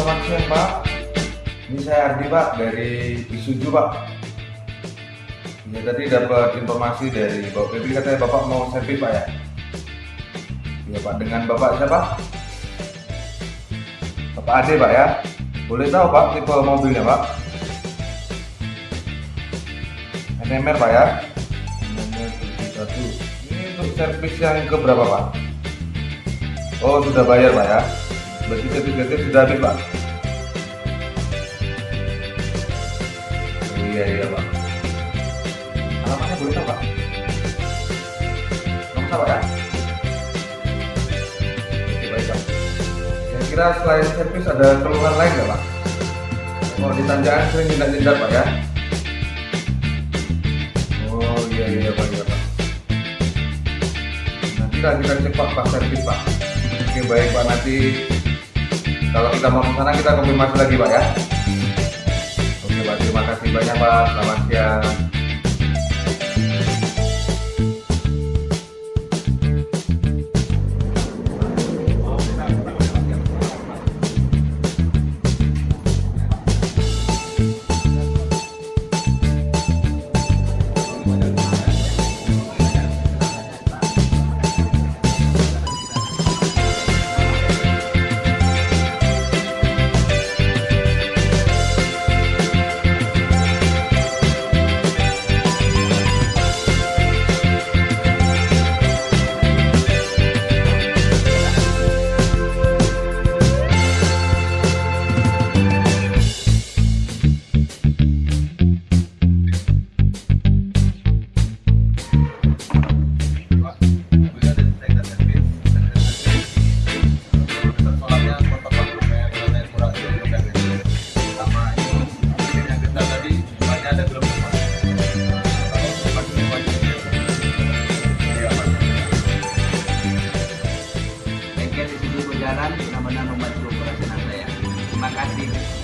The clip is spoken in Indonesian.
selamat siang Pak. Ini saya Ardi Pak dari Isuju Pak. Ya tadi dapat informasi dari Bapak Febri katanya Bapak mau servis Pak ya. Ya Pak dengan Bapak siapa? Bapak Ade Pak ya. Boleh tahu Pak tipe mobilnya Pak? NMR Pak ya. NMR 71. Ini untuk servis yang keberapa Pak? Oh sudah bayar Pak ya. Berarti sertifikatnya sudah habis Pak. Iya iya Pak. Alamatnya boleh tahu Pak? Nomor Pak ya? Oke baik Pak. Saya kira selain servis ada keluhan lain nggak Pak? Kalau di tanjakan sering nyindak-nyindak Pak ya? Oh iya iya Pak iya Pak. Nanti kita cek Pak pas servis Pak. Oke baik Pak nanti kalau kita mau ke sana kita konfirmasi lagi Pak ya. Terima kasih banyak Pak. Selamat siang. Terima kasih.